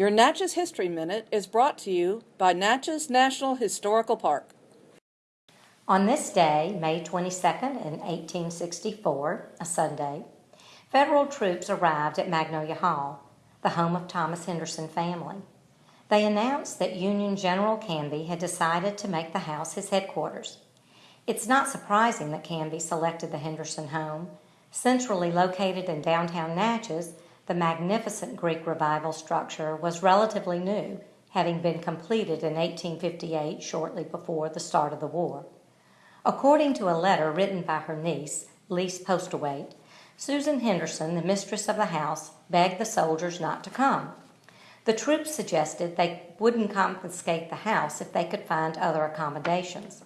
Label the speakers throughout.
Speaker 1: Your Natchez History Minute is brought to you by Natchez National Historical Park.
Speaker 2: On this day, May 22nd in 1864, a Sunday, federal troops arrived at Magnolia Hall, the home of Thomas Henderson family. They announced that Union General Canby had decided to make the house his headquarters. It's not surprising that Canby selected the Henderson home. Centrally located in downtown Natchez, the magnificent Greek Revival structure was relatively new, having been completed in 1858 shortly before the start of the war. According to a letter written by her niece, Lise Postlewaite, Susan Henderson, the mistress of the house, begged the soldiers not to come. The troops suggested they wouldn't confiscate the house if they could find other accommodations.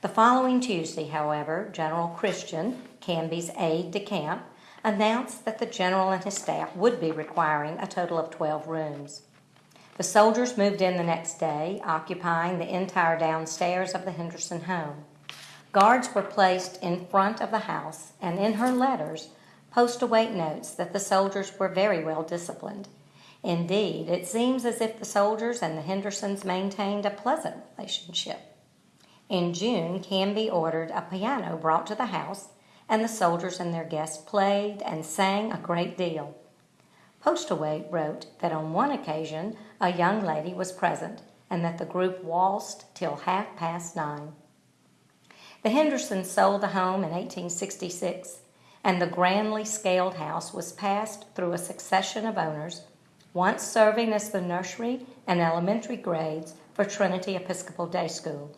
Speaker 2: The following Tuesday, however, General Christian, Canby's aide de camp, announced that the general and his staff would be requiring a total of 12 rooms. The soldiers moved in the next day, occupying the entire downstairs of the Henderson home. Guards were placed in front of the house, and in her letters, Postlewaite notes that the soldiers were very well disciplined. Indeed, it seems as if the soldiers and the Hendersons maintained a pleasant relationship. In June, Canby ordered a piano brought to the house, and the soldiers and their guests played and sang a great deal. Postlewaite wrote that on one occasion a young lady was present and that the group waltzed till half past nine. The Hendersons sold the home in 1866, and the grandly scaled house was passed through a succession of owners, once serving as the nursery and elementary grades for Trinity Episcopal Day School.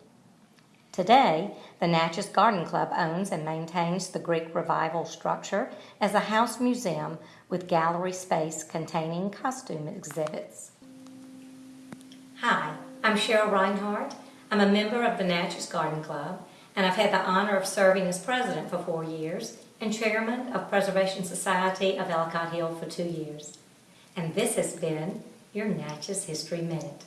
Speaker 2: Today, the Natchez Garden Club owns and maintains the Greek Revival structure as a house museum with gallery space containing costume exhibits. Hi, I'm Cheryl Reinhardt. I'm a member of the Natchez Garden Club and I've had the honor of serving as president for four years and chairman of Preservation Society of Ellicott Hill for two years. And this has been your Natchez History Minute.